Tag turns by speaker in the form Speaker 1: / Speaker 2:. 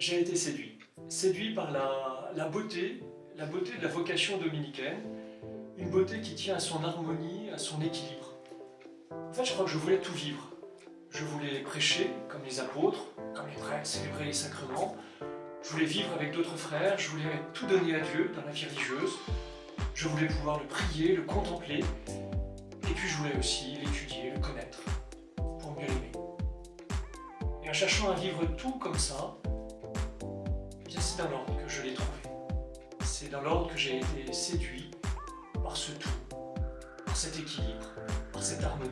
Speaker 1: j'ai été séduit. Séduit par la, beauté, la beauté de la vocation dominicaine, une beauté qui tient à son harmonie, à son équilibre. En fait, je crois que je voulais tout vivre. Je voulais prêcher comme les apôtres, comme les prêtres, célébrer les sacrements. Je voulais vivre avec d'autres frères, je voulais tout donner à Dieu dans la vie religieuse. Je voulais pouvoir le prier, le contempler. Et puis je voulais aussi l'étudier, le connaître, pour mieux l'aimer. Et en cherchant à vivre tout comme ça, c'est dans l'ordre que je l'ai trouvé. C'est dans l'ordre que j'ai été séduit par ce tout, par cet équilibre, par cette harmonie.